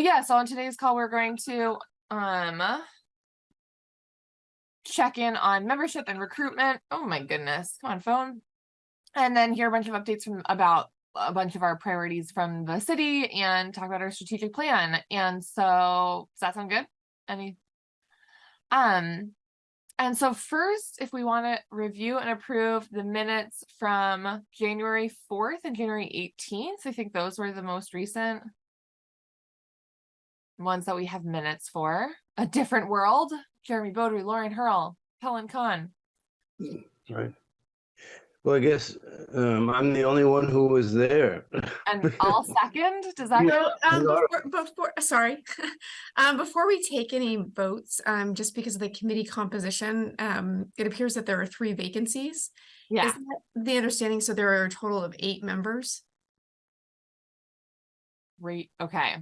But yeah, so on today's call, we're going to, um, check in on membership and recruitment. Oh my goodness, come on, phone. And then hear a bunch of updates from about a bunch of our priorities from the city and talk about our strategic plan. And so, does that sound good? Any? Um, and so first, if we want to review and approve the minutes from January 4th and January 18th, I think those were the most recent ones that we have minutes for. A different world, Jeremy Beaudry, Lauren Hurl, Helen Kahn. Right. Well, I guess um, I'm the only one who was there. And all second, does that go? No, um, before, before, sorry. Um, before we take any votes, um, just because of the committee composition, um, it appears that there are three vacancies. Yeah, Is that The understanding, so there are a total of eight members. great, okay.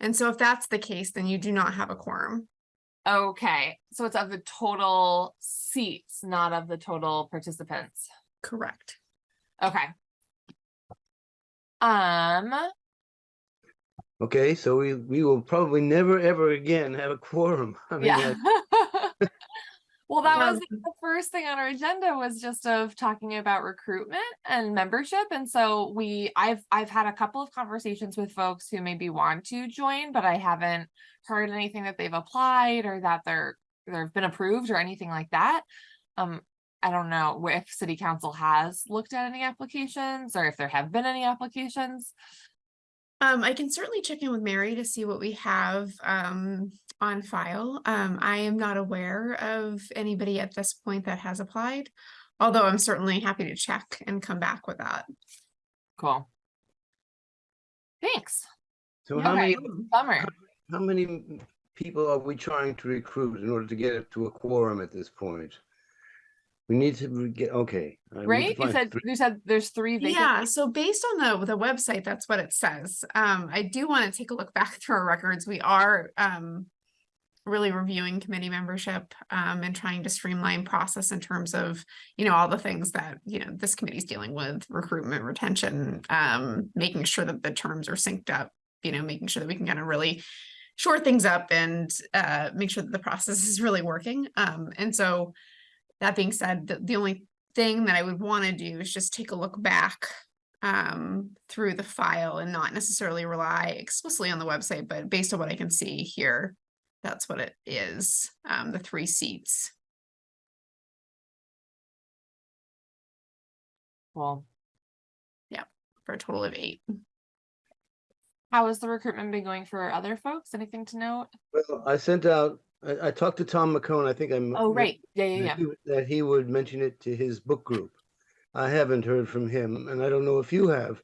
And so if that's the case, then you do not have a quorum. Okay, so it's of the total seats, not of the total participants. Correct. Okay. Um, Okay, so we, we will probably never, ever again have a quorum. I mean, yeah. I- Well, that was Um, the first thing on our agenda was just of talking about recruitment and membership. And so we, I've, I've had a couple of conversations with folks who maybe want to join, but I haven't heard anything that they've applied or that they're, they've been approved or anything like that. Um, I don't know if city council has looked at any applications or if there have been any applications. Um, I can certainly check in with Mary to see what we have, um, on file. Um, I am not aware of anybody at this point that has applied. Although I'm certainly happy to check and come back with that. Cool. Thanks. So how many, bummer. how many people are we trying to recruit in order to get it to a quorum at this point? We need to get, okay. I need to Right? You said, three- you said there's three vacancies. Yeah, so based on the, the website, that's what it says. Um, I do want to take a look back through our records. We are, um, really reviewing committee membership, um, and trying to streamline process in terms of, you know, all the things that, you know, this committee's dealing with, recruitment, retention, um, making sure that the terms are synced up, you know, making sure that we can kind of really short things up and, uh, make sure that the process is really working. Um, and so that being said, the, the only thing that I would want to do is just take a look back um, through the file and not necessarily rely explicitly on the website, but based on what I can see here, that's what it is, um, the three seats. Cool. for a total of eight. How has the recruitment been going for other folks? Anything to note? Well, I sent out, I, I talked to Tom McCone, I think I'm. Oh, right. Yeah, yeah, that yeah. he That he would mention it to his book group. I haven't heard from him, and I don't know if you have.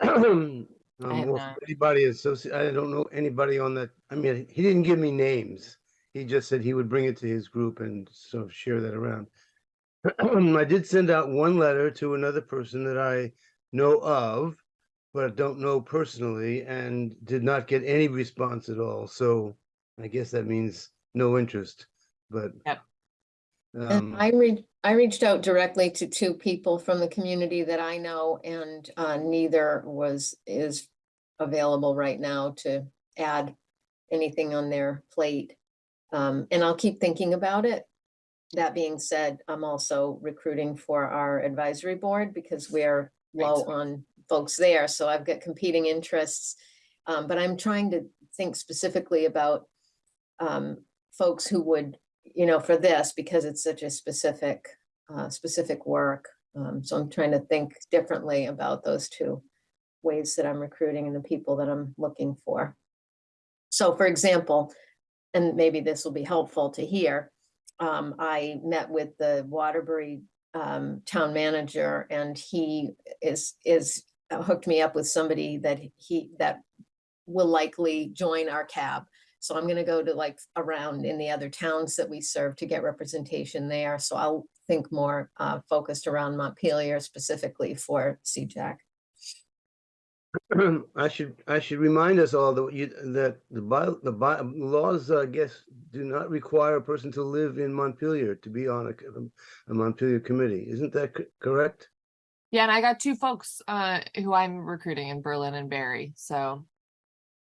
Um, have or not. Anybody associated, I don't know anybody on that, I mean, he didn't give me names. He just said he would bring it to his group and sort of share that around. I did send out one letter to another person that I know of, but I don't know personally, and did not get any response at all, so I guess that means no interest, but. Yep. Um, I reached, I reached out directly to two people from the community that I know and uh, neither was, is available right now to add anything on their plate. Um, and I'll keep thinking about it. That being said, I'm also recruiting for our advisory board because we're low on folks there, so I've got competing interests. Um, but I'm trying to think specifically about um, folks who would, you know, for this, because it's such a specific, uh, specific work. Um, so I'm trying to think differently about those two ways that I'm recruiting and the people that I'm looking for. So for example, and maybe this will be helpful to hear, um, I met with the Waterbury um, town manager and he is, is uh, hooked me up with somebody that he, that will likely join our cab. So I'm gonna go to like around in the other towns that we serve to get representation there. So I'll think more uh, focused around Montpelier specifically for CJAC. I should, I should remind us all that you, that the by, the by, laws, I guess, do not require a person to live in Montpelier to be on a, a Montpelier committee. Isn't that co- correct? Yeah, and I got two folks uh who I'm recruiting in Berlin and Barre, so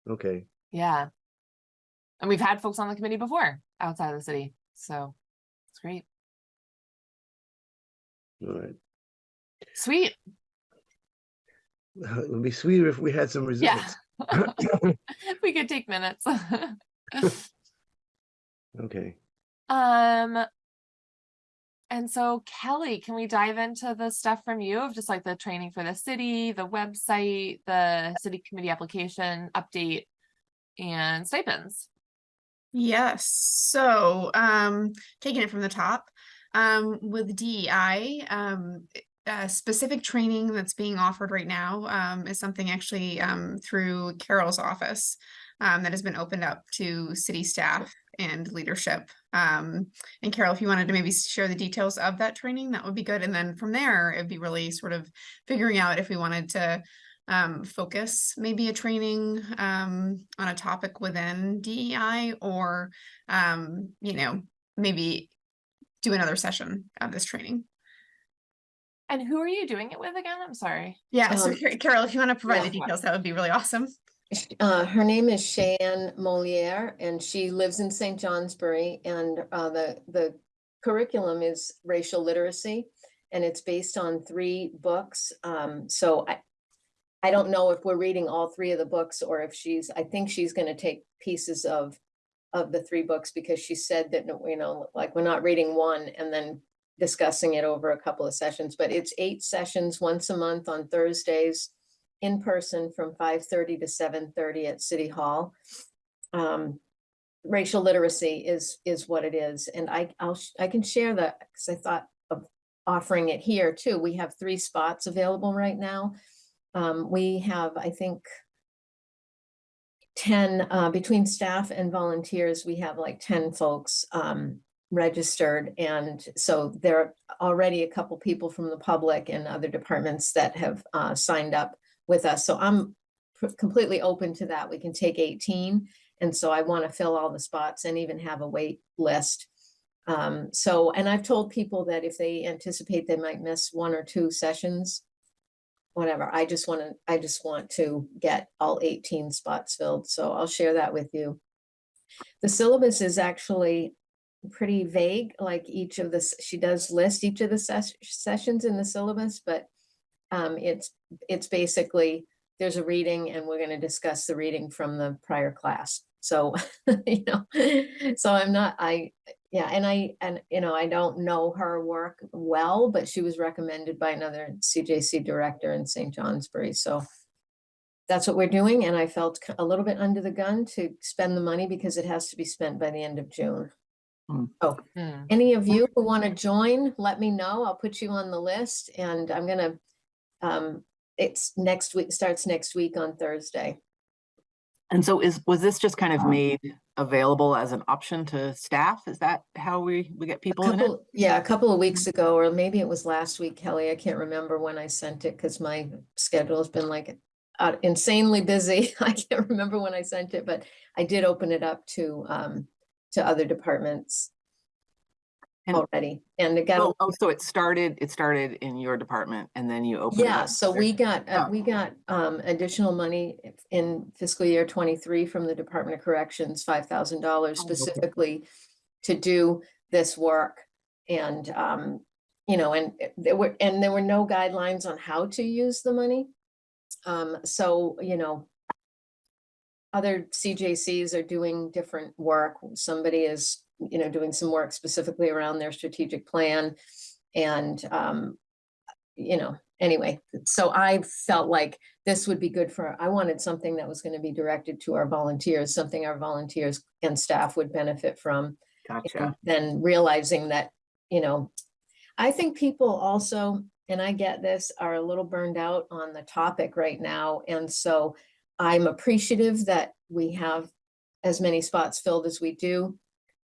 Okay, Yeah. And we've had folks on the committee before outside of the city, so it's great. all right. Sweet. It would be sweeter if we had some Yeah. results. we could take minutes. Okay, um and so Kelly, can we dive into the stuff from you of just like the training for the city, the website, the city committee application update and stipends? Yes, so um taking it from the top, um with DEI, um i- uh, specific training that's being offered right now um is something actually um through Carol's office um that has been opened up to city staff and leadership. Um and Carol, if you wanted to maybe share the details of that training, that would be good. And then from there, it'd be really sort of figuring out if we wanted to um, focus maybe a training um, on a topic within DEI or, you know, maybe do another session of this training. And who are you doing it with again? I'm sorry. Yeah, so Um, Car- Carol, if you want to provide the details, that would be really awesome. Uh, her name is Cheyenne Moliere and she lives in St. Johnsbury and, uh, the, the curriculum is racial literacy. And it's based on three books. Um, so I, I don't know if we're reading all three of the books or if she's, I think she's gonna take pieces of, of the three books because she said that, you know, like, we're not reading one and then discussing it over a couple of sessions, but it's eight sessions once a month on Thursdays in person from five thirty to seven thirty at City Hall. Um, racial literacy is, is what it is, and I, I'll, I can share that, because I thought of offering it here too. We have three spots available right now. Um, we have, I think, ten, uh, between staff and volunteers, we have like ten folks, um, registered, and so there are already a couple people from the public and other departments that have, uh, signed up with us. So I'm completely open to that. We can take eighteen. And so I want to fill all the spots and even have a wait list. Um, so, and I've told people that if they anticipate they might miss one or two sessions, whatever, I just want to, I just want to get all eighteen spots filled. So I'll share that with you. The syllabus is actually pretty vague, like each of the, she does list each of the ses- sessions in the syllabus, but um, it's, it's basically, there's a reading and we're gonna discuss the reading from the prior class. So, you know, so I'm not, I, yeah, and I, and, you know, I don't know her work well, but she was recommended by another CJC director in St. Johnsbury, so that's what we're doing, and I felt a little bit under the gun to spend the money because it has to be spent by the end of June. Oh, Hmm. any of you who want to join, let me know. I'll put you on the list and I'm gonna, um, it's next week, starts next week on Thursday. And so is, was this just kind of made available as an option to staff? Is that how we, we get A people in it? yeah, a couple of weeks ago, or maybe it was last week, Kelly, I can't remember when I sent it because my schedule has been like uh, insanely busy. I can't remember when I sent it, but I did open it up to, um, to other departments And- already, and again, Oh, oh, so it started, it started in your department and then you opened Yeah, so there. we got, uh, Oh. we got, um, additional money in fiscal year twenty-three from the Department of Corrections, five thousand dollars Oh, okay. specifically to do this work. And, um, you know, and there were, and there were no guidelines on how to use the money. Um, so, you know, other CJCs are doing different work. Somebody is, you know, doing some work specifically around their strategic plan. And, um, you know, anyway, so I felt like this would be good for, I wanted something that was gonna be directed to our volunteers, something our volunteers and staff would benefit from. Gotcha. Then realizing that, you know, I think people also, and I get this, are a little burned out on the topic right now. And so I'm appreciative that we have as many spots filled as we do.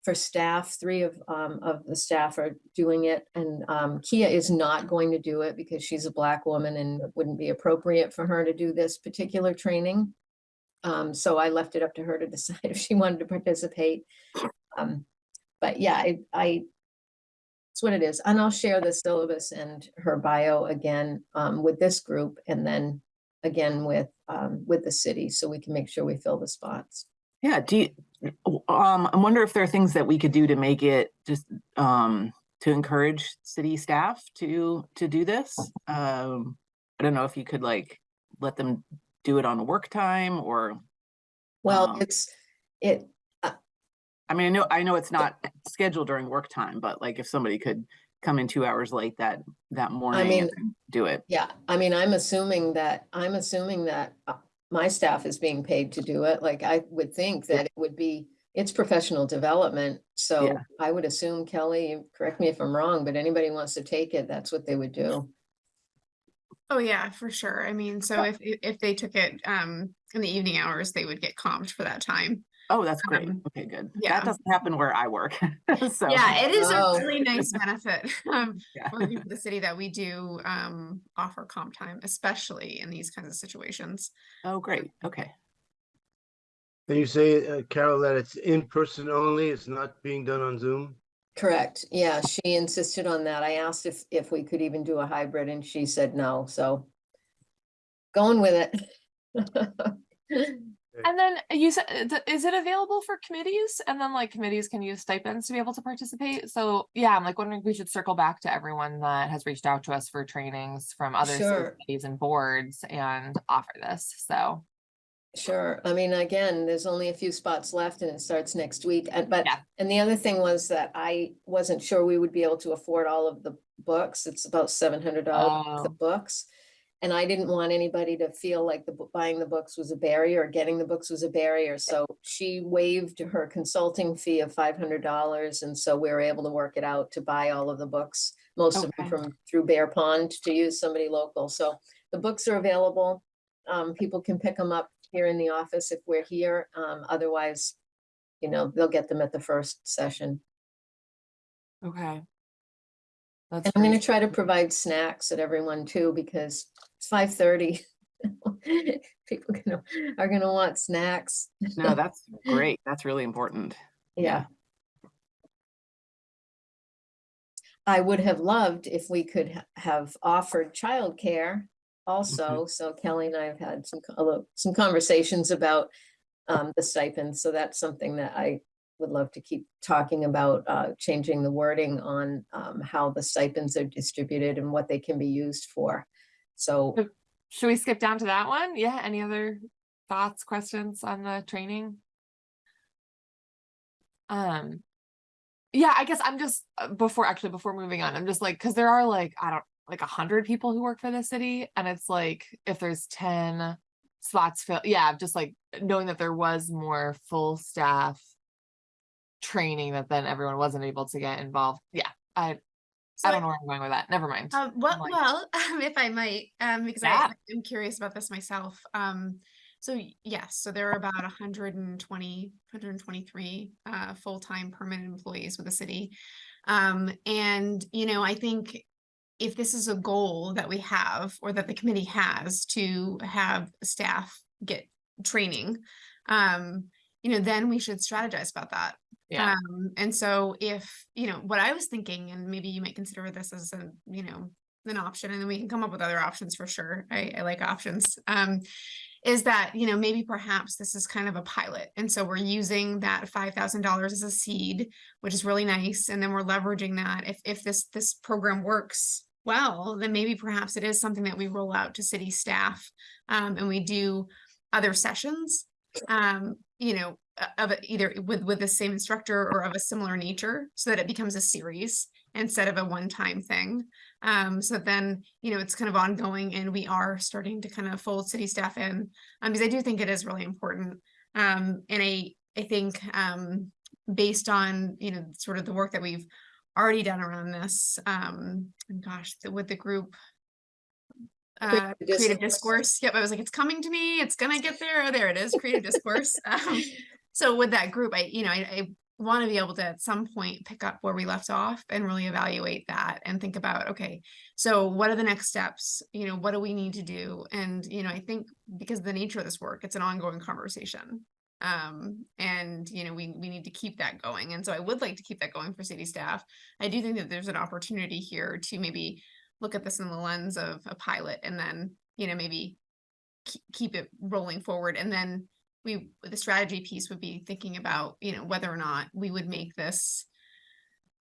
For staff, three of, um, of the staff are doing it and, um, Kia is not going to do it because she's a black woman and it wouldn't be appropriate for her to do this particular training. Um, so I left it up to her to decide if she wanted to participate. Um, but yeah, I, I, it's what it is. And I'll share the syllabus and her bio again, um, with this group and then again with, um, with the city, so we can make sure we fill the spots. Yeah, do you, um, I wonder if there are things that we could do to make it just, um, to encourage city staff to, to do this? Um, I don't know if you could like, let them do it on work time or, Well, Um, it's, it, I mean, I know, I know it's not scheduled during work time, but like if somebody could come in two hours late that, that morning I mean- and do it. Yeah, I mean, I'm assuming that, I'm assuming that uh, my staff is being paid to do it. Like, I would think that it would be, it's professional development. So Yeah. I would assume Kelly, correct me if I'm wrong, but anybody wants to take it, that's what they would do. Oh, yeah, for sure. I mean, so if, if if they took it, um, in the evening hours, they would get comped for that time. Oh, that's great. Um, Okay, good. yeah. That doesn't happen where I work. So. Yeah, it is Oh. a really nice benefit, um, Yeah. working for the city that we do, um, offer comp time, especially in these kinds of situations. Oh, great. Okay. Can you say, uh, Carol, that it's in person only? It's not being done on Zoom? Correct. Yeah, she insisted on that. I asked if, if we could even do a hybrid and she said no, so going with it. And then you said, uh, is it available for committees? And then like committees can use stipends to be able to participate? So yeah, I'm like wondering if we should circle back to everyone that has reached out to us for trainings from other Sure. committees and boards and offer this, so. Sure. I mean, again, there's only a few spots left and it starts next week. And but, Yeah. and the other thing was that I wasn't sure we would be able to afford all of the books. It's about seven hundred dollars the Oh. books. And I didn't want anybody to feel like the, buying the books was a barrier, or getting the books was a barrier. So she waived her consulting fee of five hundred dollars. And so we were able to work it out to buy all of the books, most of them from, through Bear Pond to use somebody local. So the books are available. Um, people can pick them up here in the office if we're here. Um, otherwise, you know, they'll get them at the first session. Okay. That's And I'm gonna try to provide snacks at everyone too, because it's five thirty. People gonna, are gonna want snacks. No, that's great. That's really important. Yeah. I would have loved if we could ha- have offered childcare also. So Kelly and I have had some, some conversations about um, the stipends. So that's something that I would love to keep talking about, uh, changing the wording on um, how the stipends are distributed and what they can be used for. So Should we skip down to that one? Yeah, any other thoughts, questions on the training? Um, yeah, I guess I'm just, uh, before, actually, before moving on, I'm just like, cause there are like, I don't, like a hundred people who work for the city, and it's like, if there's ten spots fill, yeah, just like knowing that there was more full staff training that then everyone wasn't able to get involved. Yeah, I, So I don't know where I'm going with that. Never mind. Um, well, like- well, if I might, um, because I Yeah. am curious about this myself. Um, so yes, so there are about 120, 123 uh, full-time permanent employees with the city. Um, and you know, I think if this is a goal that we have or that the committee has to have staff get training, um, you know, then we should strategize about that. Yeah. Um, and so if, you know, what I was thinking, and maybe you might consider this as a, you know, an option, and then we can come up with other options for sure. I, I like options. Um, is that, you know, maybe perhaps this is kind of a pilot. And so we're using that five thousand dollars as a seed, which is really nice. And then we're leveraging that. If if this this program works well, then maybe perhaps it is something that we roll out to city staff. Um, and we do other sessions. Um, you know, uh, of it either with with the same instructor or of a similar nature so that it becomes a series instead of a one-time thing. Um so then you know it's kind of ongoing and we are starting to kind of fold city staff in um because i do think it is really important. Um and i i think um based on you know sort of the work that we've already done around this um and gosh the, with the group uh Creative creative discourse. discourse. Yep i was like it's coming to me. It's gonna get there. Oh there it is. Creative discourse. Um so with that group i you know i, I want to be able to at some point pick up where we left off and really evaluate that and think about okay so what are the next steps? You know what do we need to do? And you know i think because of the nature of this work it's an ongoing conversation. Um and you know we we need to keep that going. And so i would like to keep that going for city staff. I do think that there's an opportunity here to maybe look at this in the lens of a pilot and then you know maybe keep, it rolling forward. And then we, the strategy piece would be thinking about, you know, whether or not we would make this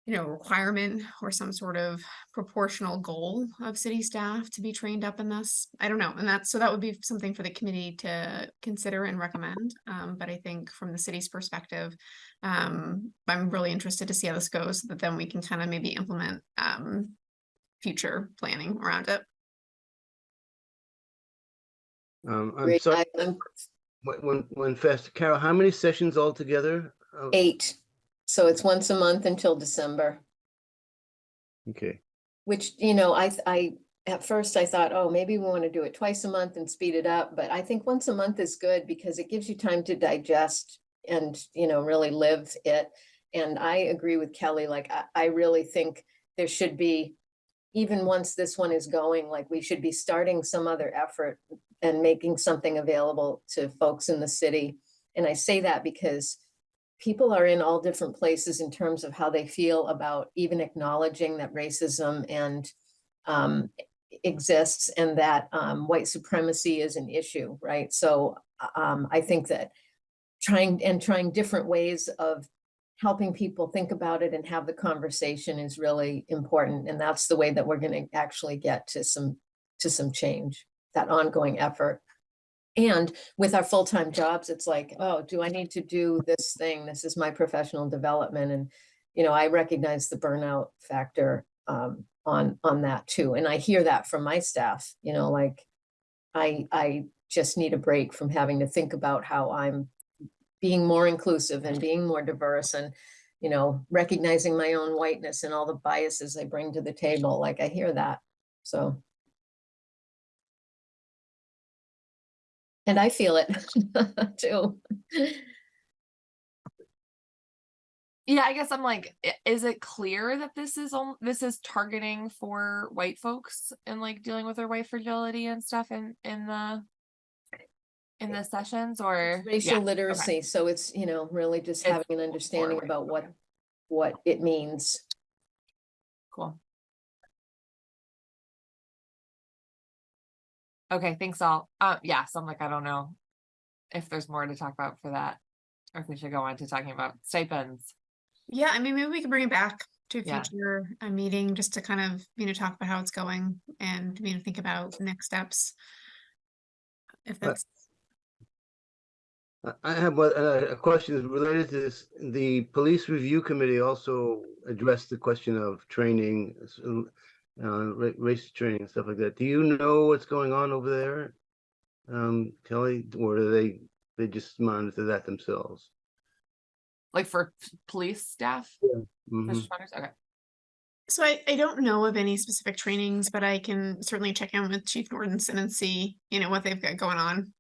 you know, requirement or some sort of proportional goal of city staff to be trained up in this. I don't know. And that's, so that would be something for the committee to consider and recommend. Um, but I think from the city's perspective, um, I'm really interested to see how this goes, so that then we can kind of maybe implement, um, future planning around it. Um, I'm Great. sorry, I- I'm when, when, when fast, Carol, how many sessions altogether? Uh, Eight, so it's once a month until December. Okay, Which, you know, I, I, at first I thought, oh, maybe we want to do it twice a month and speed it up, but I think once a month is good because it gives you time to digest and, you know, really live it. And I agree with Kelly, like, I, I really think there should be, even once this one is going, like, we should be starting some other effort and making something available to folks in the city. And I say that because people are in all different places in terms of how they feel about even acknowledging that racism and um, exists and that um, white supremacy is an issue, right? So um, I think that trying and trying different ways of helping people think about it and have the conversation is really important. And that's the way that we're going to actually get to some to some change, that ongoing effort. And with our full-time jobs, it's like, oh, do I need to do this thing? This is my professional development. And, you know, I recognize the burnout factor um, on, on that too. And I hear that from my staff, you know, like, I, I just need a break from having to think about how I'm being more inclusive and mm-hmm. being more diverse and, you know, recognizing my own whiteness and all the biases I bring to the table. Like, I hear that. So. And I feel it too. Yeah, I guess I'm like, is it clear that this is on, this is targeting for white folks and like dealing with their white fragility and stuff in, in the in the sessions or? yeah, Racial okay. literacy, so it's, you know, really just It's having an understanding white about what, okay. what it means. Cool. Okay, thanks all. Uh, yeah, so I'm like, I don't know if there's more to talk about for that. Or if we should go on to talking about stipends. Yeah, I mean, maybe we can bring it back to a Yeah. future, a meeting, just to kind of, you know, talk about how it's going and, you know, think about next steps. If But- that's, I- I have one, uh, a question related to this. The police review committee also addressed the question of training, s- uh, race training and stuff like that. Do you know what's going on over there? Um, Kelly, or do they, they just monitor that themselves? Like for police staff? Mhm. First responders? Okay. so I, I don't know of any specific trainings, but I can certainly check in with Chief Nordenson and see, you know, what they've got going on.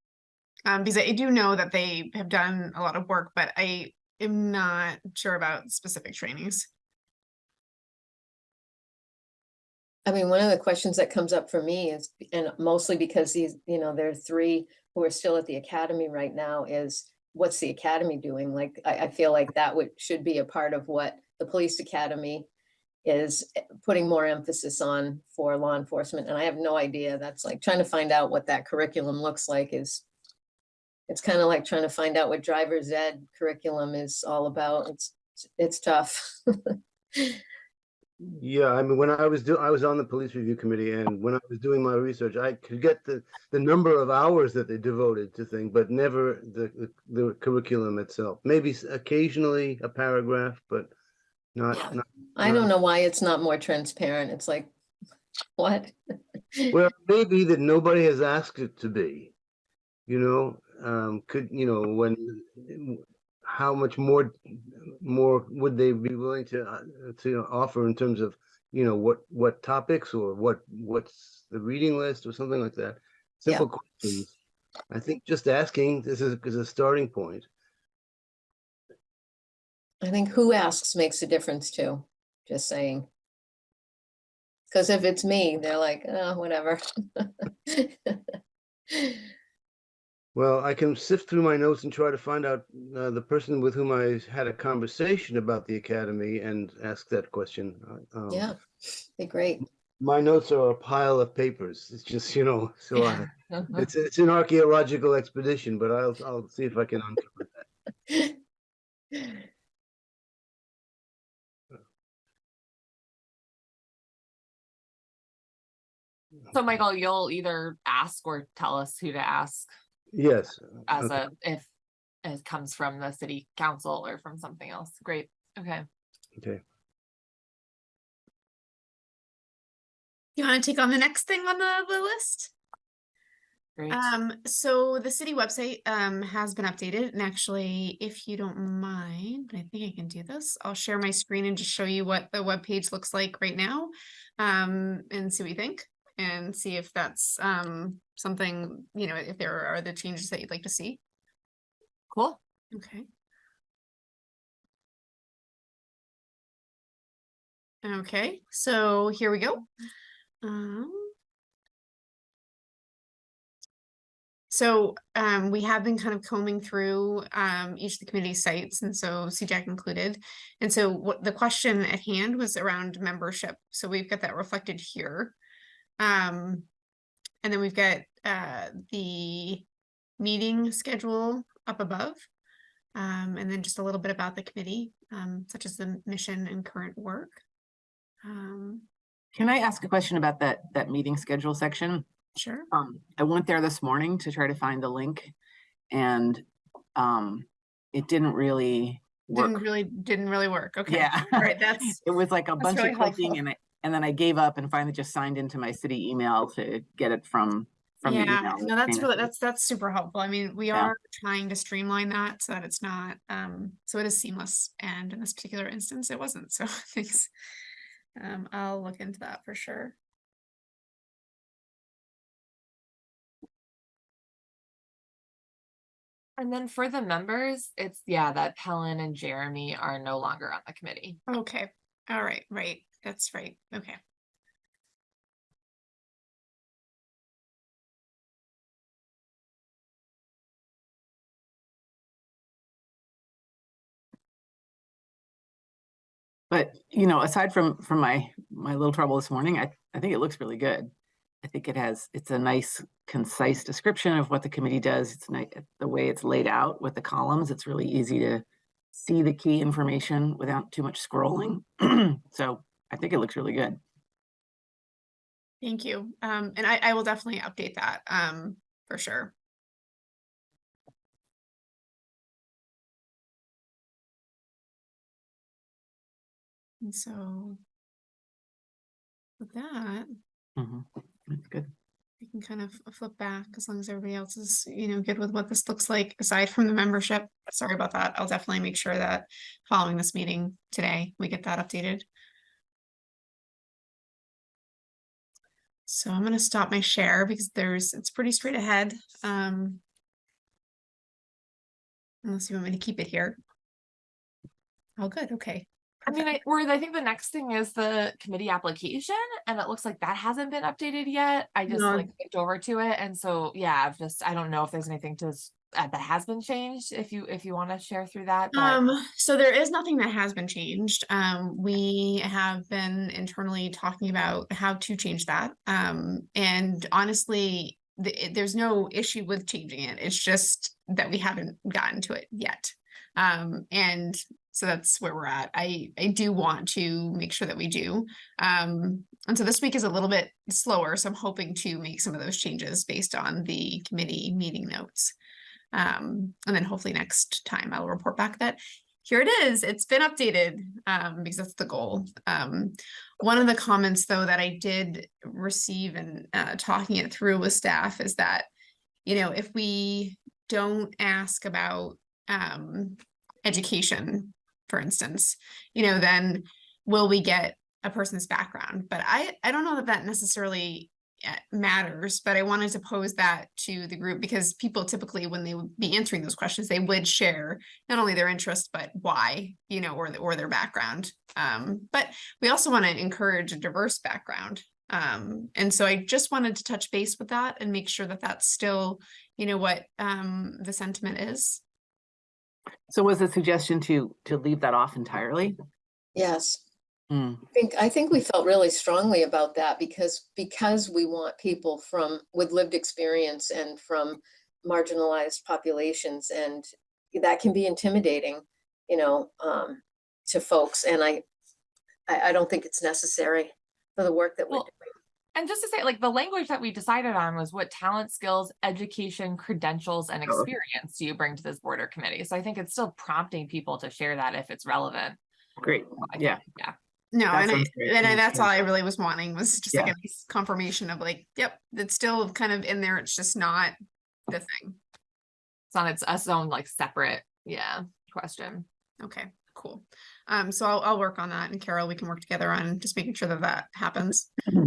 Um, because I do know that they have done a lot of work, but I am not sure about specific trainings. I mean, one of the questions that comes up for me is, and mostly because these, you know, there are three who are still at the academy right now is, what's the academy doing? Like, I, I feel like that would, should be a part of what the police academy is putting more emphasis on for law enforcement. And I have no idea. That's like trying to find out what that curriculum looks like is, it's kind of like trying to find out what driver's ed curriculum is all about. It's, it's tough. Yeah, I mean, when I was doing, I was on the police review committee and when I was doing my research, I could get the, the number of hours that they devoted to thing, but never the, the- the curriculum itself. Maybe occasionally a paragraph, but not, not, I don't know why it's not more transparent. It's like, what? well, maybe that nobody has asked it to be. You know, um, could, you know, when, how much more, more would they be willing to, uh, to offer in terms of, you know, what, what topics or what, what's the reading list or something like that? Yeah. Simple questions. I think just asking, this is, is a starting point. I think who asks makes a difference too, just saying. Because if it's me, they're like, oh, whatever. Well, I can sift through my notes and try to find out uh, the person with whom I had a conversation about the academy and ask that question. uh, um, Yeah, be great. My notes are a pile of papers. It's just, you know, so I, it's, it's an archaeological expedition, but I'll, I'll see if I can uncover that. So Michael, you'll either ask or tell us who to ask Yes. as okay. a, if it comes from the city council or from something else. Great, okay. Okay. You want to take on the next thing on the, the list? Great. Um, so the city website, um, has been updated and actually, if you don't mind, I think I can do this. I'll share my screen and just show you what the web page looks like right now. Um, and see what you think and see if that's, um, something, you know, if there are the changes that you'd like to see. Cool. Okay. Okay, so here we go. Um. So, um, we have been kind of combing through, um, each of the community sites and so CJAC included. And so what the question at hand was around membership. So we've got that reflected here. Um, and then we've got, uh, the meeting schedule up above. Um, and then just a little bit about the committee, um, such as the mission and current work. Um, Can I ask a question about that, that meeting schedule section? sure. Um, I went there this morning to try to find the link and, um, it didn't really work. Didn't really, didn't really work. Okay. Yeah. All right, that's, It was like a bunch really of clicking helpful. and I, and then I gave up and finally just signed into my city email to get it from, from the yeah, no, that's really, that's, that's super helpful. I mean, we Yeah. are trying to streamline that so that it's not, um, so it is seamless. And in this particular instance, it wasn't. So thanks. Um, I'll look into that for sure. And then for the members, it's, yeah, that Helen and Jeremy are no longer on the committee. Okay. All right. Right. That's right. Okay. But, you know, aside from, from my, my little trouble this morning, I, I think it looks really good. I think it has, it's a nice concise description of what the committee does. It's nice, the way it's laid out with the columns, it's really easy to see the key information without too much scrolling. So I think it looks really good. Thank you. Um, and I, I will definitely update that, um, for sure. And so with that, Mhm. That's good. we can kind of flip back as long as everybody else is, you know, good with what this looks like aside from the membership. Sorry about that. I'll definitely make sure that following this meeting today, we get that updated. So I'm gonna stop my share because there's, it's pretty straight ahead. Um. Unless you want me to keep it here. Oh, good, okay. I mean. I, or I think the next thing is the committee application and it looks like that hasn't been updated yet. I just No. like clicked over to it. And so, yeah, I've just, I don't know if there's anything to, that has been changed, if you, if you want to share through that. but- Um, so there is nothing that has been changed. Um, we have been internally talking about how to change that. Um, and honestly, the, there's no issue with changing it. It's just that we haven't gotten to it yet. Um, and so that's where we're at. I, I do want to make sure that we do. Um, and so this week is a little bit slower, so I'm hoping to make some of those changes based on the committee meeting notes. Um, and then hopefully next time I'll report back that here it is, it's been updated, um, because that's the goal. Um, one of the comments though that I did receive and, uh, talking it through with staff is that, you know, if we don't ask about, um, education, for instance, you know, then will we get a person's background? But I, I don't know that that necessarily matters, but I wanted to pose that to the group because people typically, when they would be answering those questions, they would share not only their interest, but why, you know, or, the- or their background. Um, but we also want to encourage a diverse background. Um, and so I just wanted to touch base with that and make sure that that's still, you know, what, um, the sentiment is. So was the suggestion to, to leave that off entirely? Yes, Mm, I think, I think we felt really strongly about that because, because we want people from, with lived experience and from marginalized populations and that can be intimidating, you know, um, to folks and I, I, I don't think it's necessary for the work that we're Well, doing. And just to say, like, the language that we decided on was what talent, skills, education, credentials, and Oh. experience do you bring to this border committee? So I think it's still prompting people to share that if it's relevant. Great, I Yeah. think, Yeah. No, That and I, and I- that's all. I really was wanting was just like a nice confirmation of like, yep, it's still kind of in there. It's just not the thing. It's on its, its own like separate, yeah, question. Okay, cool. Um, so I'll, I'll work on that and Carol, we can work together on just making sure that that happens.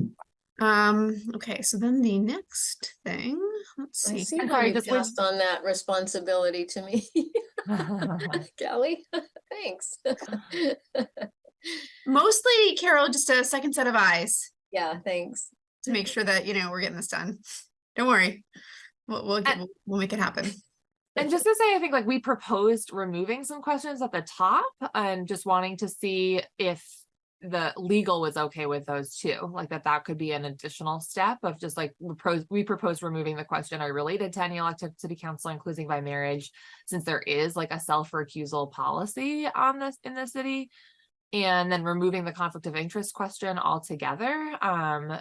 Um, okay, so then the next thing, let's I see. see I'm how sorry, you just passed on that responsibility to me. Kelly, thanks. Mostly Carol, just a second set of eyes Yeah, thanks. to make sure that, you know, we're getting this done. Don't worry. We'll, we'll, get- And- we'll- we'll make it happen. And just to say, I think like we proposed removing some questions at the top and just wanting to see if the legal was okay with those too, like that that could be an additional step of just like we propose, we proposed removing the question, are related to any elected city council, including by marriage? Since there is like a self-recusal policy on this in the city. And then removing the conflict of interest question altogether. Um,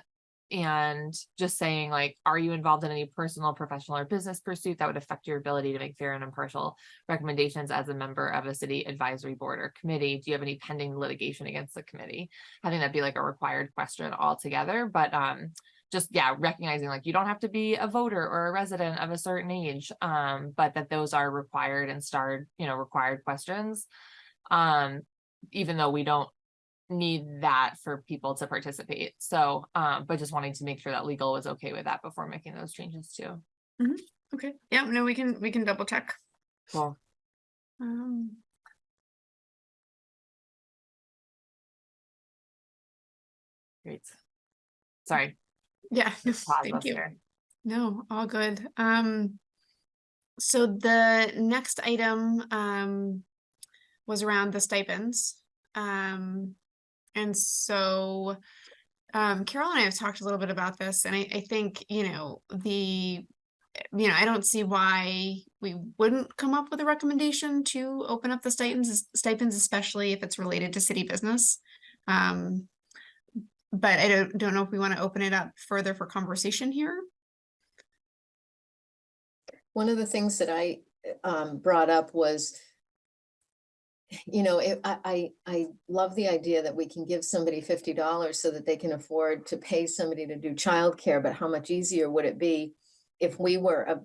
and just saying like, are you involved in any personal, professional or business pursuit that would affect your ability to make fair and impartial recommendations as a member of a city advisory board or committee? Do you have any pending litigation against the committee? Having that be like a required question altogether, but um, just, yeah, recognizing like you don't have to be a voter or a resident of a certain age, um, but that those are required and starred, you know, required questions. Um, even though we don't need that for people to participate. So, um, but just wanting to make sure that legal was okay with that before making those changes too. Okay, yeah, no, we can, we can double check. Cool. Um, Great. Sorry. yeah, no, thank you. there. No, all good. Um, so the next item, um, was around the stipends. Um, and so, um, Carol and I have talked a little bit about this, and I, I think, you know, the, you know, I don't see why we wouldn't come up with a recommendation to open up the stipends, stipends, especially if it's related to city business. Um, but I don't, don't know if we want to open it up further for conversation here. One of the things that I um brought up was, you know, it, I, I, love the idea that we can give somebody fifty dollars so that they can afford to pay somebody to do childcare, but how much easier would it be if we were uh,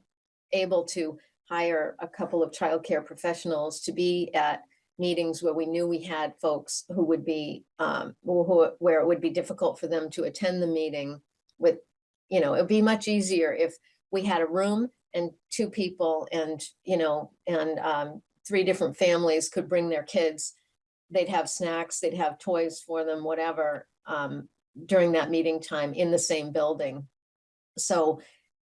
able to hire a couple of childcare professionals to be at meetings where we knew we had folks who would be, um, who- where it would be difficult for them to attend the meeting with, you know, it'd be much easier if we had a room and two people and, you know, and um, three different families could bring their kids. They'd have snacks, they'd have toys for them, whatever, um, during that meeting time in the same building. So,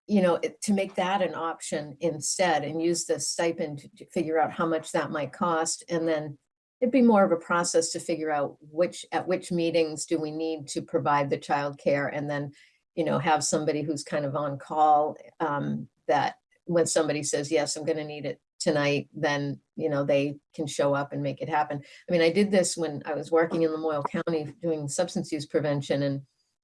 you know, it- to make that an option instead and use the stipend to- to figure out how much that might cost. And then it'd be more of a process to figure out which, at which meetings do we need to provide the childcare and then you know, have somebody who's kind of on call, um, that when somebody says, yes, I'm gonna need it tonight, then, you know, they can show up and make it happen. I mean, I did this when I was working in Lamoille County doing substance use prevention and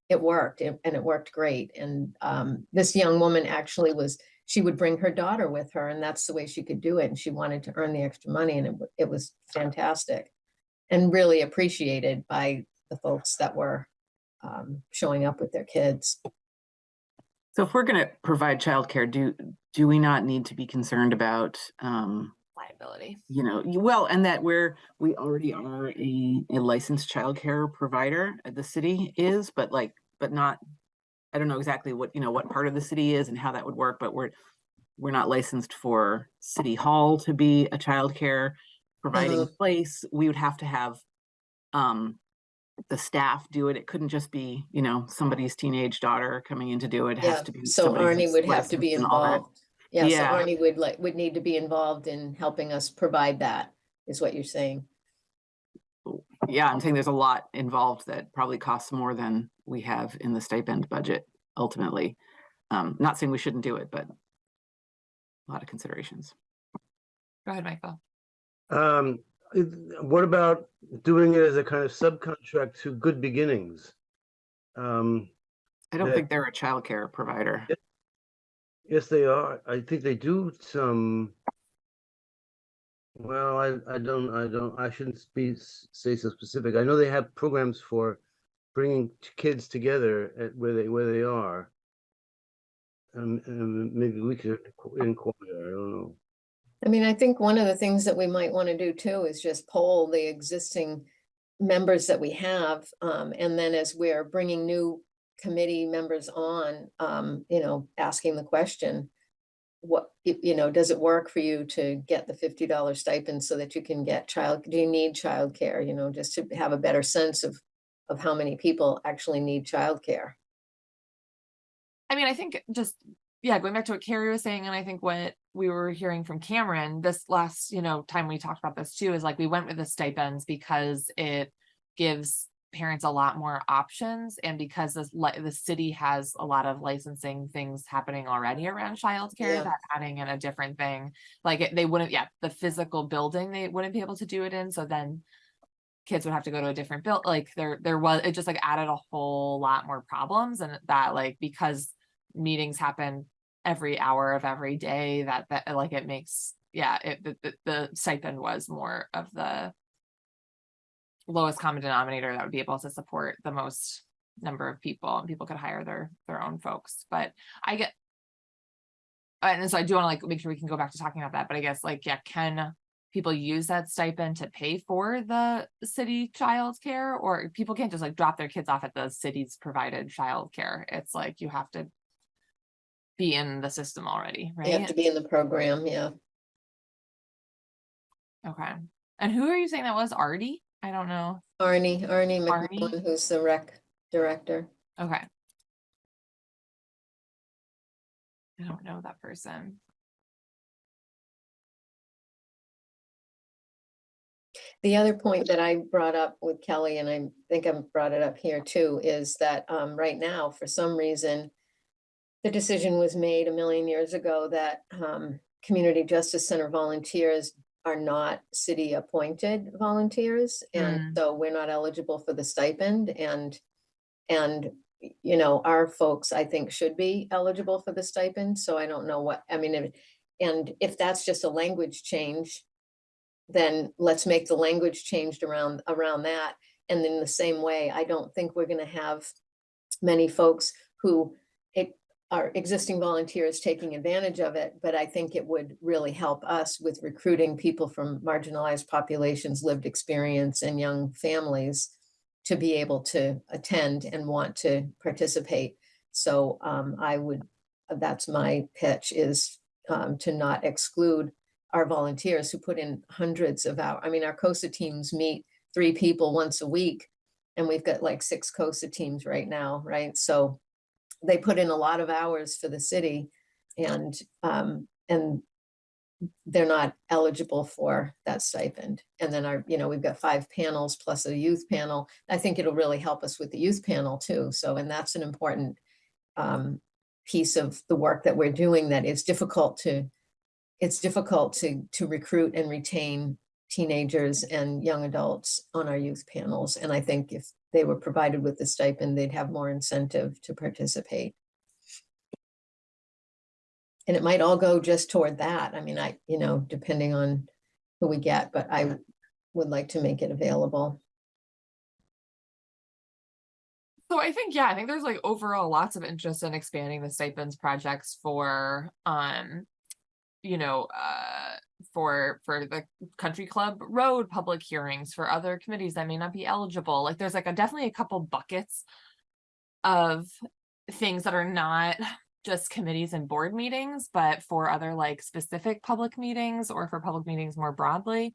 it worked and it worked great. And, um, this young woman actually was, she would bring her daughter with her and that's the way she could do it. And she wanted to earn the extra money and it, it was fantastic. And really appreciated by the folks that were, um, showing up with their kids. So if we're gonna provide childcare, do, do we not need to be concerned about, um, Liability. you know, you- well, and that we're, we already are a, a licensed childcare provider, uh, the city is, but like, but not, I don't know exactly what, you know, what part of the city is and how that would work, but we're, we're not licensed for city hall to be a childcare providing Mhm. place. We would have to have, um, the staff do it. It couldn't just be, you know, somebody's teenage daughter coming in to do it. It has Yeah, to be. so somebody Arnie who's would have to be and all that. involved. Yeah, so Arnie would like, would need to be involved in helping us provide that, is what you're saying. Yeah, I'm saying there's a lot involved that probably costs more than we have in the stipend budget ultimately. Um, not saying we shouldn't do it, but a lot of considerations. Go ahead, Michael. Um, it- what about doing it as a kind of subcontract to Good Beginnings? Um, I don't Yeah. think they're a childcare provider. yes, they are. I think they do some. Well, I, I don't, I don't, I shouldn't be, say so specific. I know they have programs for bringing kids together at where they, where they are. Um, and maybe we could inquire, I don't know. I mean, I think one of the things that we might want to do too is just poll the existing members that we have. Um, and then as we're bringing new committee members on, um, you know, asking the question, what, you know, does it work for you to get the fifty dollar stipend so that you can get child, do you need childcare, you know, just to have a better sense of, of how many people actually need childcare. I mean, I think just, yeah, going back to what Carrie was saying, and I think what we were hearing from Cameron this last, you know, time we talked about this too, is like we went with the stipends because it gives parents a lot more options and because this the city has a lot of licensing things happening already around childcare Yeah. that adding in a different thing like it, they wouldn't yeah the physical building they wouldn't be able to do it in so then kids would have to go to a different build like there there was it just like added a whole lot more problems and that like because meetings happen every hour of every day that that uh, like it makes yeah it the, the, stipend was more of the lowest common denominator that would be able to support the most number of people and people could hire their their own folks. But i get and so i do want to like make sure we can go back to talking about that but i guess like yeah can people use that stipend to pay for the city childcare? Or people can't just like drop their kids off at the city's provided childcare. It's like you have to be in the system already You have to be in the program, yeah. okay and who are you saying that was artie i don't know Arne, Arne Arne? McMillan, who's the rec director. Okay. I don't know that person. The other point that I brought up with Kelly, and I think I brought it up here too, is that um, right now, for some reason, the decision was made a million years ago that um, Community Justice Center volunteers are not city appointed volunteers. And so we're not eligible for the stipend and, and, you know, our folks, I think, should be eligible for the stipend. So I don't know what, I mean, if- and if that's just a language change, then let's make the language changed around, around that. And in the same way, I don't think we're gonna have many folks who are existing volunteers taking advantage of it, but I think it would really help us with recruiting people from marginalized populations, lived experience and young families to be able to attend and want to participate. So um, I would, that's my pitch is um, to not exclude our volunteers who put in hundreds of hours. I mean, our COSA teams meet three people once a week. And we've got like six COSA teams right now, right? So they put in a lot of hours for the city and, um, and they're not eligible for that stipend. And then our, you know, we've got five panels plus a youth panel. I think it'll really help us with the youth panel too. So, and that's an important um, piece of the work that we're doing that is difficult to, it's difficult to, to recruit and retain teenagers and young adults on our youth panels. And I think if they were provided with the stipend, they'd have more incentive to participate. And it might all go just toward that. I mean, I, you know, depending on who we get, but I would like to make it available. So I think, yeah, I think there's like overall lots of interest in expanding the stipends projects for, um, you know, uh, for, for the country club road public hearings for other committees that may not be eligible. Like there's like a definitely a couple buckets of things that are not just committees and board meetings, but for other like specific public meetings or for public meetings more broadly.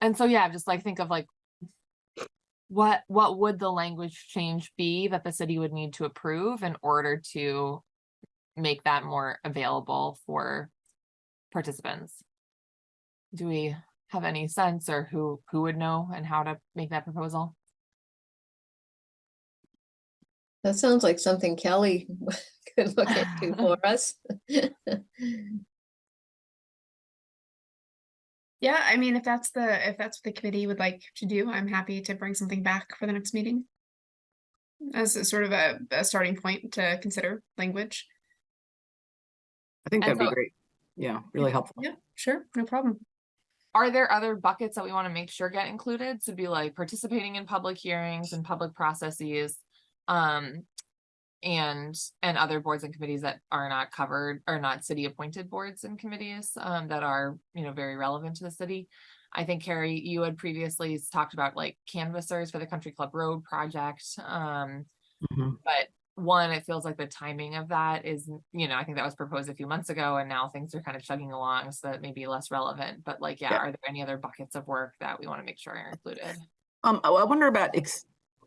And so, yeah, just like think of like what what would the language change be that the city would need to approve in order to make that more available for participants? Do we have any sense or who, who would know and how to make that proposal? That sounds like something Kelly could look into for us. Yeah, I mean, if that's the, if that's what the committee would like to do, I'm happy to bring something back for the next meeting. As a sort of a, a starting point to consider language. I think And that'd be great. Yeah, really helpful. Yeah, sure, no problem. Are there other buckets that we want to make sure get included? So be like participating in public hearings and public processes. Um, and, and other boards and committees that are not covered, or not city appointed boards and committees, um, that are, you know, very relevant to the city. I think Carrie, you had previously talked about like canvassers for the Country Club Road project. Um, Mhm. but one, it feels like the timing of that is, you know, I think that was proposed a few months ago and now things are kind of chugging along, so that may be less relevant, but like, yeah, Yeah. are there any other buckets of work that we want to make sure are included? Um, I I wonder about, ex-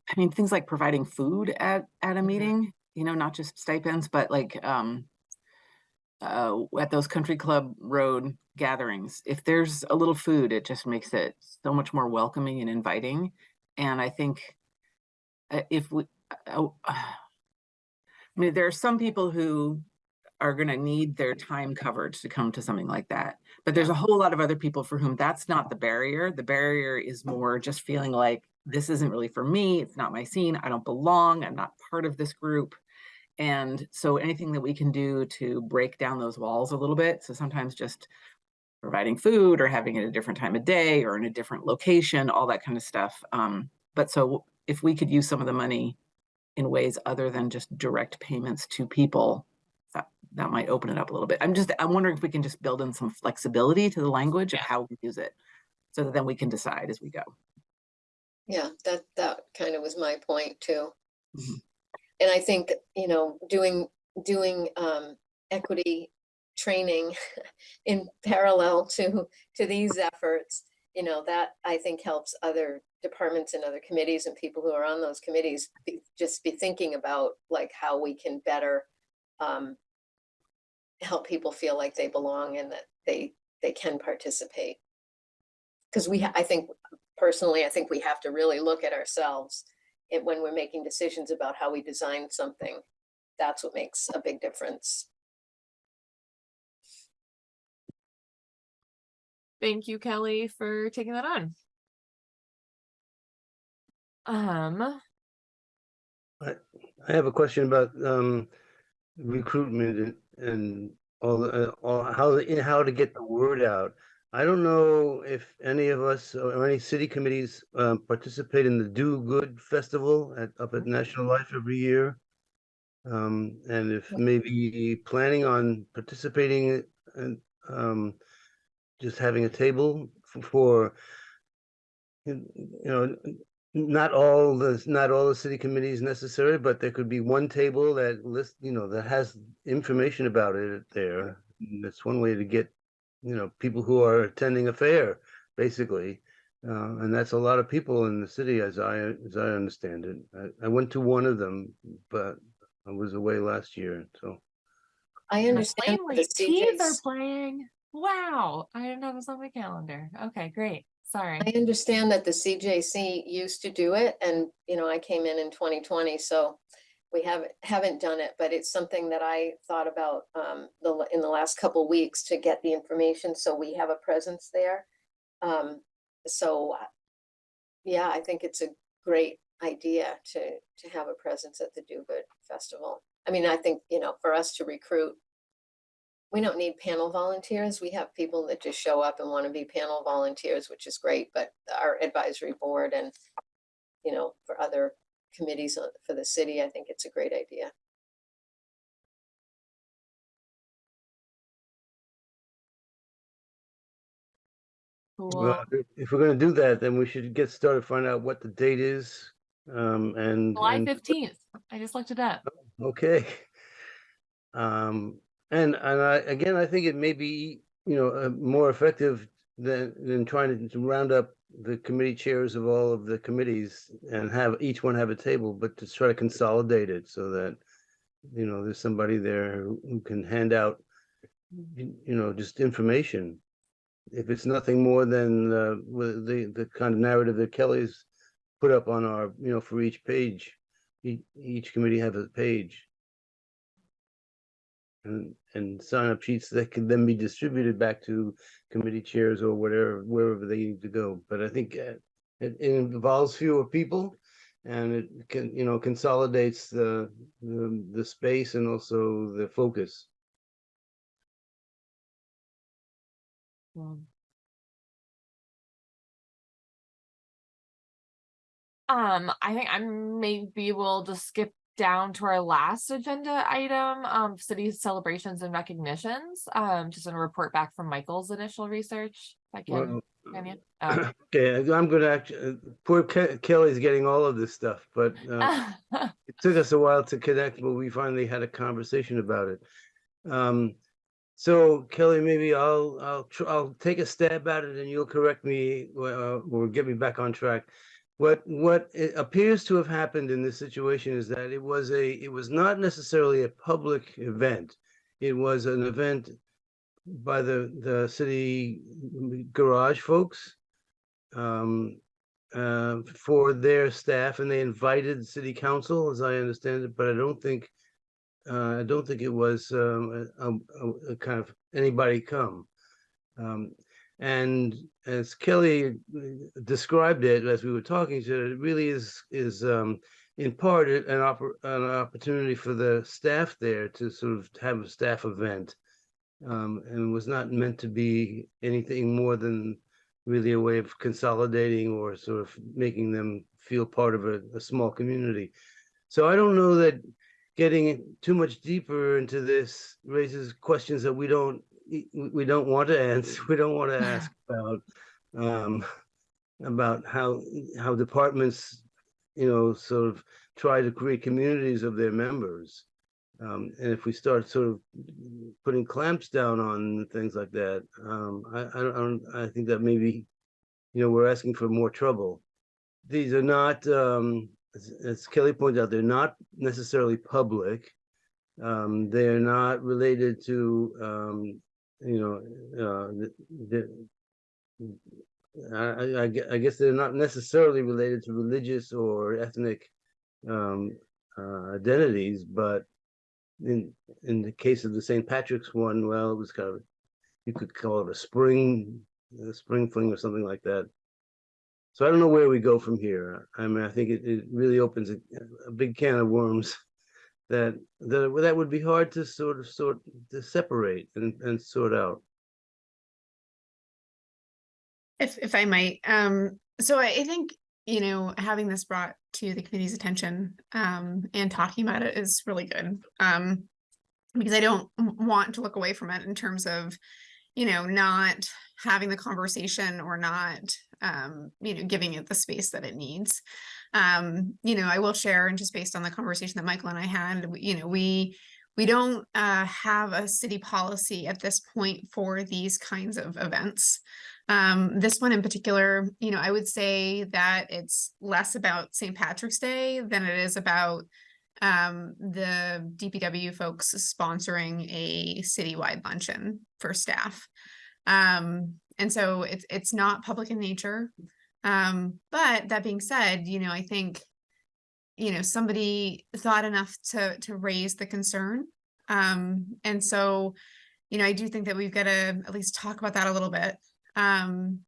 I mean, things like providing food at, at a Mhm. meeting, you know, not just stipends, but like, um, uh, at those country club road gatherings, if there's a little food, it just makes it so much more welcoming and inviting. And I think uh, if we, uh, uh, I mean, there are some people who are going to need their time covered to come to something like that. But there's a whole lot of other people for whom that's not the barrier. The barrier is more just feeling like this isn't really for me. It's not my scene. I don't belong. I'm not part of this group. And so anything that we can do to break down those walls a little bit. So sometimes just providing food or having it at a different time of day or in a different location, all that kind of stuff. Um, but so if we could use some of the money in ways other than just direct payments to people, that, that might open it up a little bit. I'm just, I'm wondering if we can just build in some flexibility to the language of how we use it. So that then we can decide as we go. Yeah, that, that kind of was my point too. Mhm. And I think, you know, doing, doing, um, equity training in parallel to, to these efforts, you know, that I think helps other departments and other committees and people who are on those committees be, just be thinking about like how we can better, um, help people feel like they belong and that they, they can participate. Because we, I think personally, I think we have to really look at ourselves and when we're making decisions about how we design something. That's what makes a big difference. Thank you, Kelly, for taking that on. Um, I have a question about um recruitment and and all the, uh, all how the- how to get the word out. I don't know if any of us or any city committees um participate in the Do Good Festival at up at National Life every year. Um, and if maybe planning on participating and um just having a table for you know, not all the, not all the city committees necessary, but there could be one table that list, you know, that has information about it there. And That's one way to get, you know, people who are attending a fair, basically. Uh, and that's a lot of people in the city as I, as I understand it. I, I went to one of them, but I was away last year, so. I understand Plainly, that the teas are playing. Wow, I didn't have this on my calendar. Okay, great. Sorry. I understand that the CJC used to do it and, you know, I came in in twenty twenty, so we haven't, haven't done it, but it's something that I thought about um, the, in the last couple weeks to get the information, so we have a presence there. Um, so, yeah, I think it's a great idea to, to have a presence at the Do Good Festival. I mean, I think, you know, for us to recruit, we don't need panel volunteers. We have people that just show up and want to be panel volunteers, which is great, but our advisory board and, you know, for other committees for the city, I think it's a great idea. Cool. Well, if- if we're gonna do that, then we should get started, find out what the date is. Um, and. July and- fifteenth. I just looked it up. Okay. Um, and, and I, again, I think it may be, you know, uh, more effective than, than trying to- round up the committee chairs of all of the committees and have each one have a table, but to try to consolidate it so that, you know, there's somebody there who can hand out, you you know, just information. if it's nothing more than uh, the the kind of narrative that Kelly's put up on our, you know, for each page, each, each committee have a page. And and sign up sheets that can then be distributed back to committee chairs or whatever, wherever they need to go. But I think uh, it, it involves fewer people and it can, you know, consolidates the, the, the space and also the focus. Um, I think I'm maybe we'll just skip down to our last agenda item, um, city celebrations and recognitions. Um, just a report back from Michael's initial research. If I can, you? Oh. Okay, I'm gonna actually, poor Ke- Kelly's getting all of this stuff, but uh, it took us a while to connect, but we finally had a conversation about it. Um, so Kelly, maybe I'll, I'll, I'll take a stab at it and you'll correct me, uh, or get me back on track. What, what appears to have happened in this situation is that it was a, it was not necessarily a public event. It was an event by the, the city garage folks um, uh, for their staff and they invited city council, as I understand it, but I don't think, uh, I don't think it was, um, a, a- a kind of anybody come. Um, and as Kelly described it, as we were talking to, it really is, is, um, in part an oppor- an opportunity for the staff there to sort of have a staff event. Um, and was not meant to be anything more than really a way of consolidating or sort of making them feel part of a, a small community. So I don't know that getting too much deeper into this raises questions that we don't, we don't want to answer, we don't want to ask about. Um, about how, how departments, you know, sort of try to create communities of their members. Um, and if we start sort of putting clamps down on things like that, um, I, I don't, I don't, I think that maybe, you know, we're asking for more trouble. These are not, um, as, as Kelly pointed out, they're not necessarily public. Um, they're not related to, um, you know, uh, the, I, I I guess they're not necessarily related to religious or ethnic, um, uh, identities, but in in the case of the St. Patrick's one, well, it was kind of you could call it a spring, a spring fling or something like that. So I don't know where we go from here. I mean, I think it, it really opens a, a big can of worms that that that would be hard to sort of sort to separate and and sort out. If, if I might, um, so I think, you know, having this brought to the committee's attention, um, and talking about it is really good. Um, because I don't want to look away from it in terms of, you know, not having the conversation or not, um, you know, giving it the space that it needs. Um, you know, I will share and just based on the conversation that Michael and I had, you know, we, we don't, uh, have a city policy at this point for these kinds of events. Um, this one in particular, you know, I would say that it's less about St. Patrick's Day than it is about um, the DPW folks sponsoring a citywide luncheon for staff. Um, and so it's it's not public in nature. Um, but that being said, you know, I think, you know, somebody thought enough to to raise the concern. Um, and so, you know, I do think that we've got to at least talk about that a little bit. Um,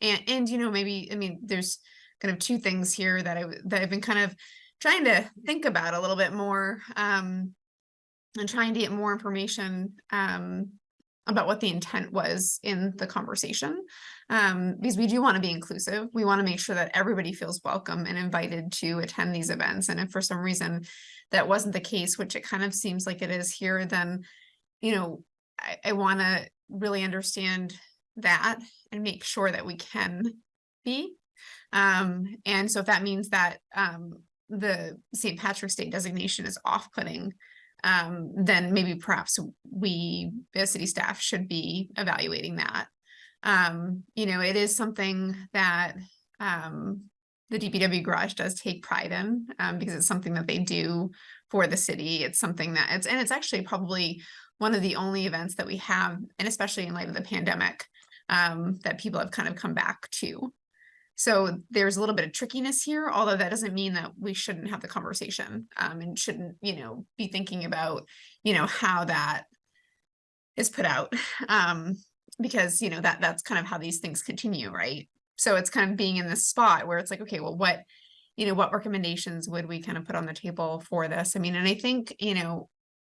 and, and, you know, maybe, I mean, there's kind of two things here that I, that I've been kind of trying to think about a little bit more, um, and trying to get more information, um, about what the intent was in the conversation. Um, because we do want to be inclusive. We want to make sure that everybody feels welcome and invited to attend these events. And if for some reason that wasn't the case, which it kind of seems like it is here, then, you know, I, I want to really understand that and make sure that we can be. Um, and so if that means that, um, the St. Patrick's Day designation is off-putting, um, then maybe perhaps we, as city staff, should be evaluating that. Um, you know, it is something that, um, the DPW garage does take pride in, um, because it's something that they do for the city. It's something that it's, and it's actually probably one of the only events that we have, and especially in light of the pandemic, um, that people have kind of come back to. So there's a little bit of trickiness here, although that doesn't mean that we shouldn't have the conversation um, and shouldn't, you know, be thinking about, you know, how that is put out. Um, because, you know, that that's kind of how these things continue, right? So it's kind of being in this spot where it's like, okay, well, what, you know, what recommendations would we kind of put on the table for this? I mean, and I think, you know,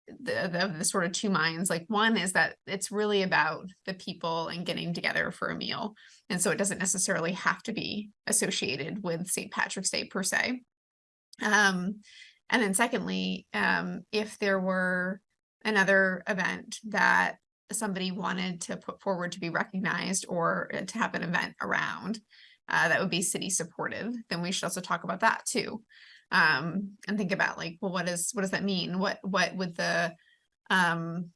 the, the, the sort of two minds, like one is that it's really about the people and getting together for a meal. And so it doesn't necessarily have to be associated with St. Patrick's Day per se. Um, and then secondly, um, if there were another event that somebody wanted to put forward to be recognized or uh, to have an event around uh, that would be city supportive, then we should also talk about that too. Um, and think about like, well, what is, what does that mean? What, what would the, um,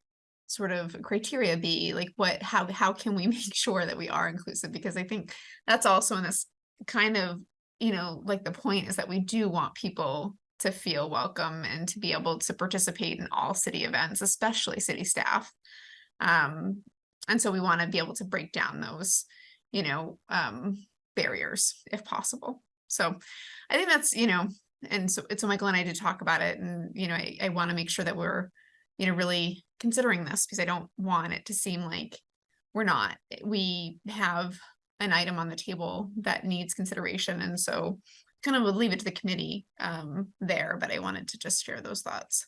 sort of criteria be? Like what, how, how can we make sure that we are inclusive? Because I think that's also in this kind of, you know, like the point is that we do want people to feel welcome and to be able to participate in all city events, especially city staff. Um, and so we want to be able to break down those, you know, um, barriers if possible. So I think that's, you know, and so, so Michael and I did talk about it and, you know, I, I want to make sure that we're, you know, really considering this because I don't want it to seem like we're not. We have an item on the table that needs consideration. And so kind of would leave it to the committee um, there, but I wanted to just share those thoughts.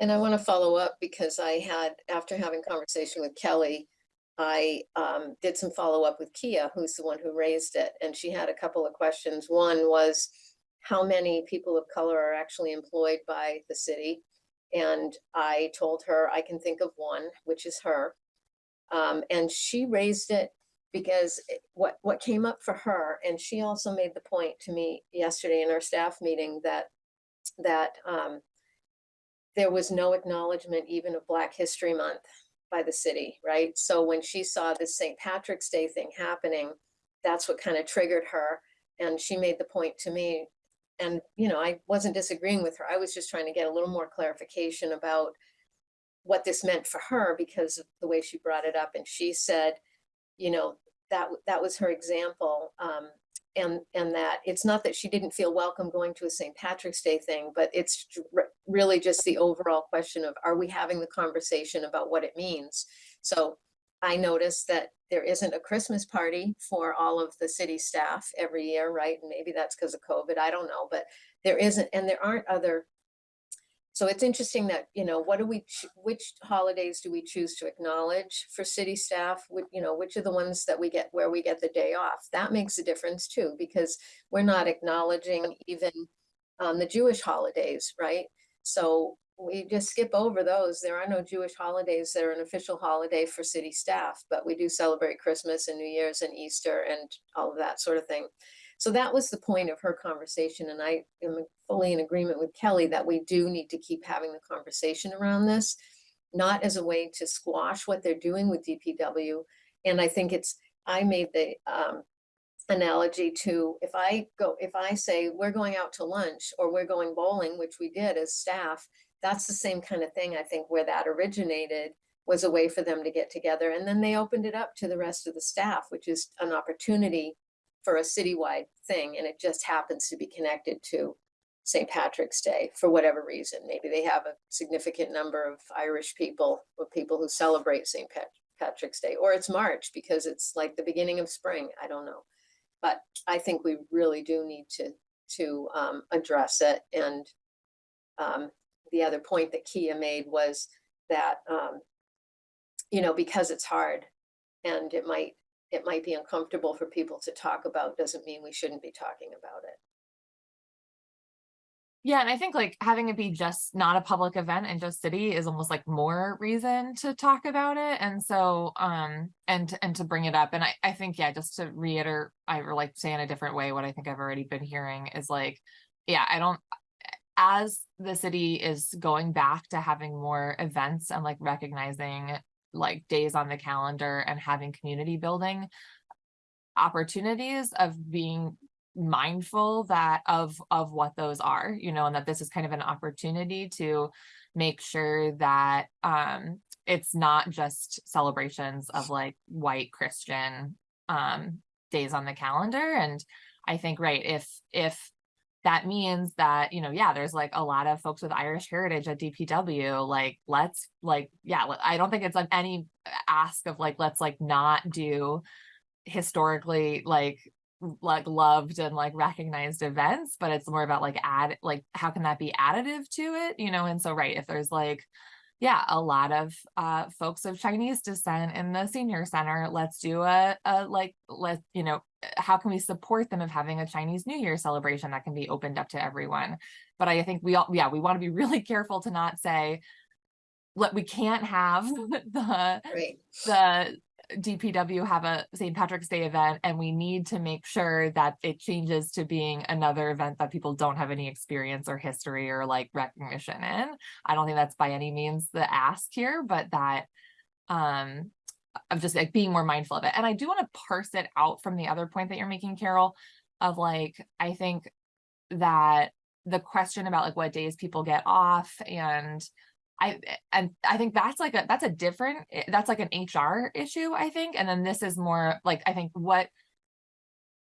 And I want to follow up because I had, after having conversation with Kelly, I um, did some follow up with Kia, who's the one who raised it, and she had a couple of questions. One was how many people of color are actually employed by the city? And I told her I can think of one, which is her. Um, and she raised it because what, what came up for her, and she also made the point to me yesterday in our staff meeting that, that um, there was no acknowledgement even of Black History Month by the city, right? So when she saw this St. Patrick's Day thing happening, that's what kind of triggered her. And she made the point to me, and you know, I wasn't disagreeing with her. I was just trying to get a little more clarification about what this meant for her because of the way she brought it up. And she said, you know, that that was her example. Um, and and that it's not that she didn't feel welcome going to a St. Patrick's Day thing, but it's really just the overall question of are we having the conversation about what it means? So I noticed that there isn't a Christmas party for all of the city staff every year, right? And maybe that's because of COVID, I don't know, but there isn't, and there aren't other. So it's interesting that, you know, what do we, which holidays do we choose to acknowledge for city staff? Which, you know, which are the ones that we get, where we get the day off? That makes a difference too, because we're not acknowledging even um, the Jewish holidays, right? So we just skip over those. There are no Jewish holidays that are an official holiday for city staff, but we do celebrate Christmas and New Year's and Easter and all of that sort of thing. So that was the point of her conversation, and I am fully in agreement with Kelly that we do need to keep having the conversation around this, not as a way to squash what they're doing with DPW. And I think it's, I made the um, analogy to if I go, if I say we're going out to lunch or we're going bowling, which we did as staff, that's the same kind of thing, I think, where that originated was a way for them to get together. And then they opened it up to the rest of the staff, which is an opportunity for a citywide thing. And it just happens to be connected to St. Patrick's Day for whatever reason. Maybe they have a significant number of Irish people or people who celebrate St. Pat- Patrick's Day, or it's March because it's like the beginning of spring. I don't know. But I think we really do need to, to um, address it. And um, the other point that Kia made was that, um, you know, because it's hard and it might, it might be uncomfortable for people to talk about, doesn't mean we shouldn't be talking about it. Yeah, and I think like having it be just not a public event and just city is almost like more reason to talk about it. And so, um, and, and to bring it up. And I, I think, yeah, just to reiterate, I like say in a different way, what I think I've already been hearing is like, yeah, I don't, as the city is going back to having more events and like recognizing like days on the calendar and having community building opportunities of being mindful that of of what those are you know and that this is kind of an opportunity to make sure that um it's not just celebrations of like white Christian um days on the calendar. And I think, right, if if that means that, you know, yeah, there's like a lot of folks with Irish heritage at DPW, like, let's like, yeah, I don't think it's like any uh, ask of like, let's like not do historically like like loved and like recognized events, but it's more about like add like how can that be additive to it, you know? And so right, if there's like yeah, a lot of uh folks of Chinese descent in the senior center, let's do a, a like let you know, how can we support them of having a Chinese New Year celebration that can be opened up to everyone? But I think we all yeah, we want to be really careful to not say let we can't have the Right. the DPW have a St. Patrick's Day event and we need to make sure that it changes to being another event that people don't have any experience or history or like recognition in. I don't think that's by any means the ask here, but that um of just like being more mindful of it. And I do want to parse it out from the other point that you're making, Carol, of like, I think that the question about like what days people get off and I and I think that's like a that's a different eh, that's like an HR issue, I think. And then this is more like I think what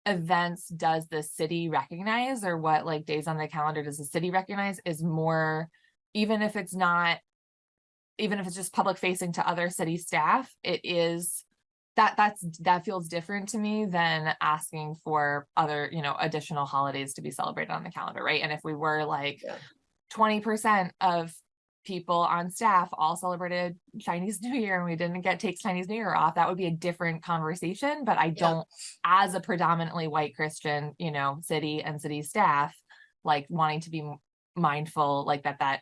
events does the city recognize or what like days on the calendar does the city recognize is more even if it's not even if it's just public facing to other city staff, it is that that's that feels different to me than asking for other, you know, additional holidays to be celebrated on the calendar, right? And if we were like Yeah. twenty percent of people on staff all celebrated Chinese New Year and we didn't get take Chinese New Year off, that would be a different conversation. But I don't, as a predominantly white Christian, you know, city and city staff, like wanting to be mindful, like that, that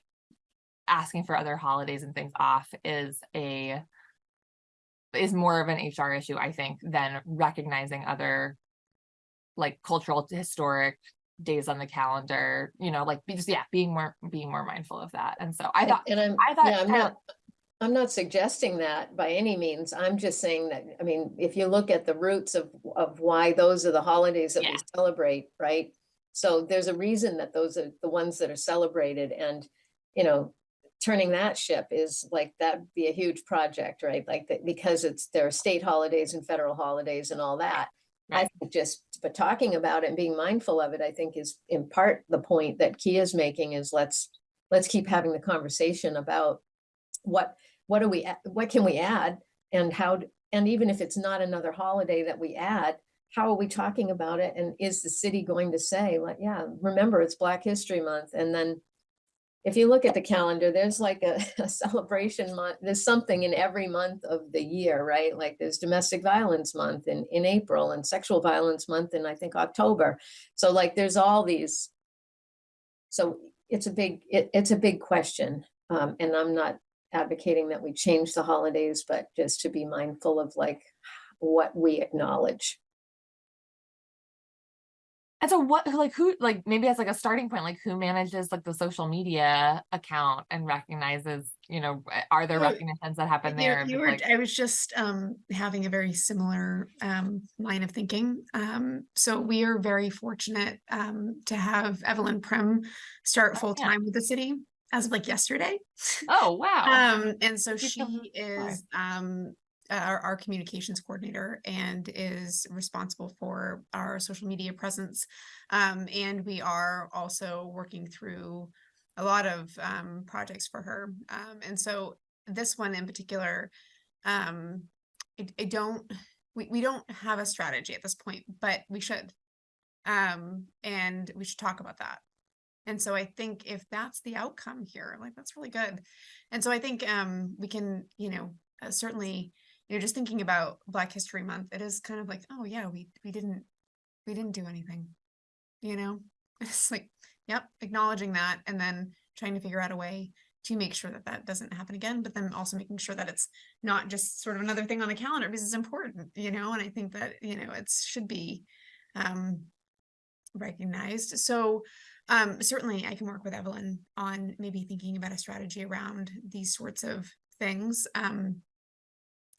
asking for other holidays and things off is a is more of an HR issue, I think, than recognizing other like cultural, historic days on the calendar, you know, like just, yeah, being more, being more mindful of that. And so I thought, And I'm, I thought yeah, I'm not, I'm not suggesting that by any means. I'm just saying that, I mean, if you look at the roots of, of why those are the holidays that we celebrate, right? So there's a reason that those are the ones that are celebrated and, you know, turning that ship is like, that'd be a huge project, right? Like, that because it's, there are state holidays and federal holidays and all that. I think just, but talking about it and being mindful of it, I think is in part the point that Kia's making is let's, let's keep having the conversation about what, what do we, what can we add? And how, and even if it's not another holiday that we add, how are we talking about it? And is the city going to say, like, yeah, remember, it's Black History Month, and then if you look at the calendar, there's like a, a celebration month, there's something in every month of the year, right? Like there's domestic violence month in, in April and sexual violence month in, I think, October. So like, there's all these. So it's a big, it, it's a big question. Um, and I'm not advocating that we change the holidays, but just to be mindful of like what we acknowledge. And so what, like who, like maybe as like a starting point, like who manages like the social media account and recognizes, you know, uh, are there recognitions that happen there? You were, like- I was just um having a very similar um line of thinking. Um, so we are very fortunate um to have Evelyn Prim start Oh, yeah. full-time with the city as of like yesterday. Oh, wow. Um, and so She's she is um our, our communications coordinator and is responsible for our social media presence. Um, and we are also working through a lot of um projects for her. Um, and so this one in particular, um, I, I don't, we, we don't have a strategy at this point, but we should. Um, and we should talk about that. And so I think if that's the outcome here, like, that's really good. And so I think, um, we can, you know, uh, certainly, you know, just thinking about Black History Month, it is kind of like, oh yeah, we, we didn't, we didn't do anything. You know, it's like, yep, acknowledging that and then trying to figure out a way to make sure that that doesn't happen again, but then also making sure that it's not just sort of another thing on the calendar because it's important, you know, and I think that, you know, it should be, um, recognized. So, um, certainly I can work with Evelyn on maybe thinking about a strategy around these sorts of things. Um,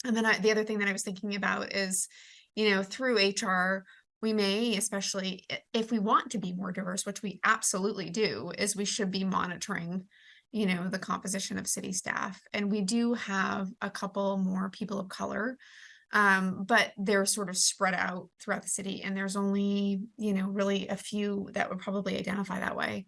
and then I, the other thing that I was thinking about is, you know, through HR, we may, especially if we want to be more diverse, which we absolutely do, is we should be monitoring, you know, the composition of city staff. And we do have a couple more people of color. Um, but they're sort of spread out throughout the city and there's only, you know, really a few that would probably identify that way.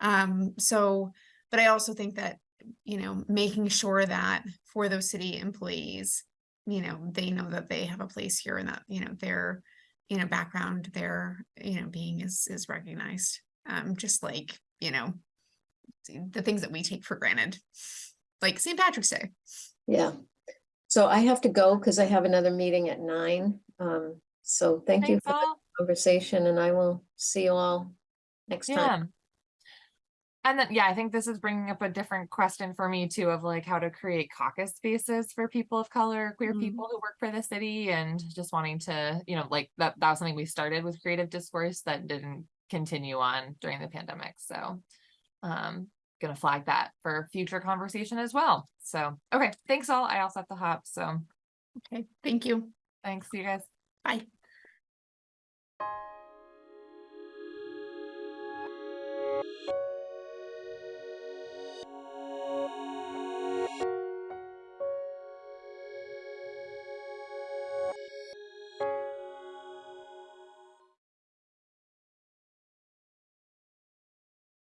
Um, so, but I also think that, you know, making sure that for those city employees, you know, they know that they have a place here and that, you know, their, you know, background, their, you know, being is, is recognized. Um, just like, you know, the things that we take for granted, like St. Patrick's Day. Yeah. So I have to go because I have another meeting at nine. Um, so thank you Thanks for the conversation and I will see you all next time. And then, yeah, I think this is bringing up a different question for me too, of like how to create caucus spaces for people of color, queer Mhm. people who work for the city and just wanting to, you know, like that, that was something we started with creative discourse that didn't continue on during the pandemic. So, um, gonna flag that for future conversation as well. So, okay, thanks all. I also have to hop. So Okay, thank you. thanks, you guys. Bye.